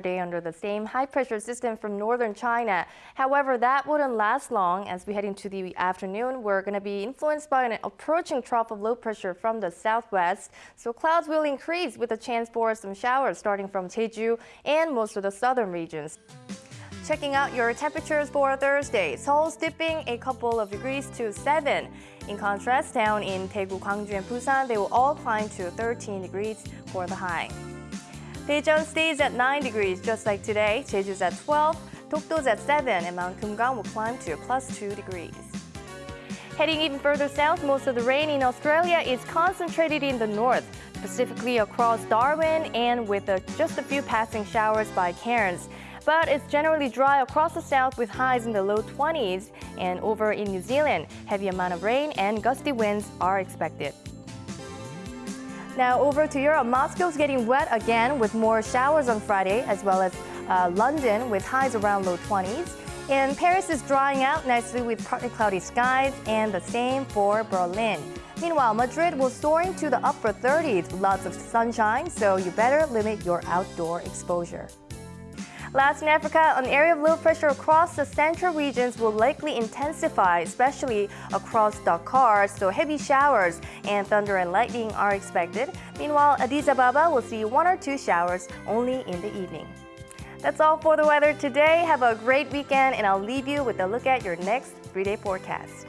Day under the same high pressure system from northern China. However, that wouldn't last long as we head into the afternoon. We're going to be influenced by an approaching trough of low pressure from the southwest. So clouds will increase with a chance for some showers starting from Jeju and most of the southern regions. Checking out your temperatures for Thursday. Seoul's dipping a couple of degrees to 7. In contrast, down in Daegu, Gwangju, and Busan, they will all climb to 13 degrees for the high. Daejeon stays at 9 degrees, just like today. Jeju's at 12, Dokdo's at 7, and Mount Kumgang will climb to plus 2 degrees. Heading even further south, most of the rain in Australia is concentrated in the north, specifically across Darwin and with a, just a few passing showers by Cairns. But it's generally dry across the south with highs in the low 20s. And over in New Zealand, heavy amount of rain and gusty winds are expected. Now over to Europe, Moscow's getting wet again with more showers on Friday, as well as uh, London with highs around low 20s. And Paris is drying out nicely with partly cloudy skies, and the same for Berlin. Meanwhile, Madrid will soaring to the upper 30s lots of sunshine, so you better limit your outdoor exposure. Last in Africa, an area of low pressure across the central regions will likely intensify, especially across Dakar, so heavy showers and thunder and lightning are expected. Meanwhile, Addis Ababa will see one or two showers only in the evening. That's all for the weather today. Have a great weekend, and I'll leave you with a look at your next three-day forecast.